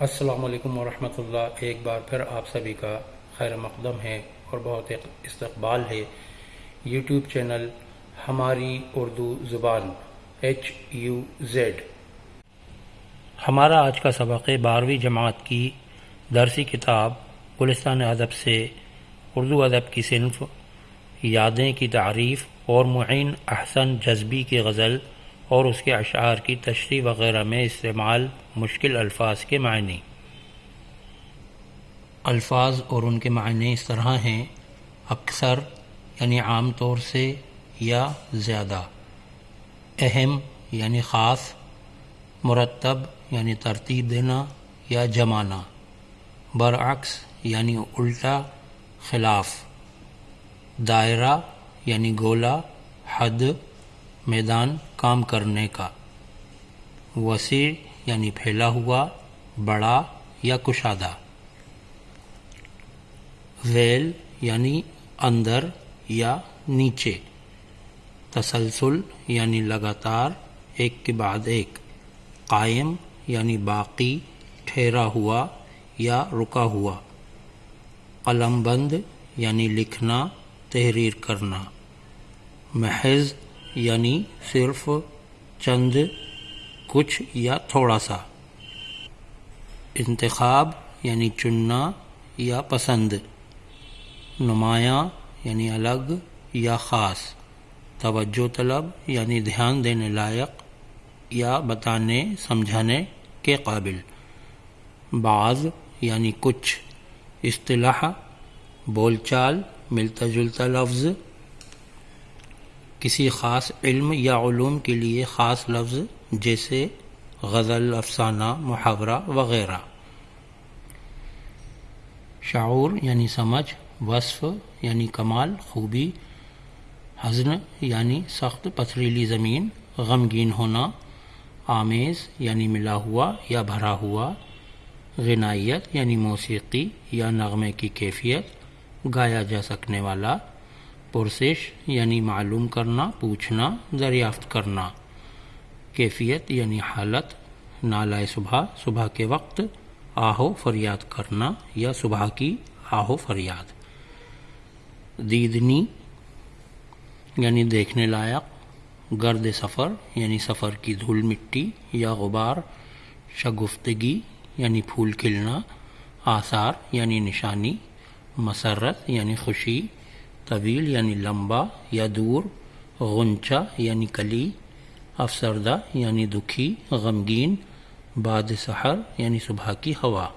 السلام علیکم ورحمۃ اللہ۔ ایک بار پھر آپ سبھی کا خیر مقدم ہے اور بہت استقبال ہے۔ یوٹیوب چینل ہماری اردو زبان ایچ یو زیڈ ہمارا آج کا سبق ہے بارہویں جماعت کی درسی کتاب گلستان ادب سے اردو ادب کی صنف، یادیں کی تعریف اور معین احسن جذبی کی غزل اور اس کے اشعار کی تشریح وغیرہ میں استعمال مشکل الفاظ کے معنی۔ الفاظ اور ان کے معنی اس طرح ہیں، اکثر یعنی عام طور سے یا زیادہ۔ اہم یعنی خاص، مرتب یعنی ترتیب دینا یا جمانا۔ برعکس یعنی الٹا، خلاف۔ دائرہ یعنی گولا حد میدان کام کرنے کا۔ وسیع یعنی پھیلا ہوا، بڑا یا کشادہ۔ ویل یعنی اندر یا نیچے۔ تسلسل یعنی لگاتار، ایک کے بعد ایک۔ قائم یعنی باقی، ٹھہرا ہوا یا رکا ہوا۔ قلم بند یعنی لکھنا، تحریر کرنا۔ محض یعنی صرف چند کچھ یا تھوڑا سا۔ انتخاب یعنی چننا یا پسند۔ نمایاں یعنی الگ یا خاص۔ توجہ طلب یعنی دھیان دینے لائق یا بتانے، سمجھانے کے قابل۔ بعض یعنی کچھ۔ اصطلاح، بول چال، ملتا جلتا لفظ۔ کسی خاص علم یا علوم کے لیے خاص لفظ جیسے غزل، افسانہ، محاورہ وغیرہ۔ شعور یعنی سمجھ، وصف یعنی کمال، خوبی، حزن یعنی سخت پتھریلی زمین، غمگین ہونا، آمیز یعنی ملا ہوا یا بھرا ہوا، غنائیت یعنی موسیقی یا نغمے کی کیفیت، گایا جا سکنے والا۔ پرسش یعنی معلوم کرنا، پوچھنا، دریافت کرنا۔ کیفیت یعنی حالت، نالائے صبح صبح کے وقت، آہو فریاد کرنا یا صبح کی آہو فریاد۔ دیدنی یعنی دیکھنے لائق، گرد سفر یعنی سفر کی دھول مٹی یا غبار، شگفتگی یعنی پھول کھلنا، آثار یعنی نشانی، مسرت یعنی خوشی۔ طویل یعنی لمبا یا دور، غنچہ یعنی کلی، افسردہ یعنی دکھی، غمگین، باد سحر یعنی صبح کی ہوا۔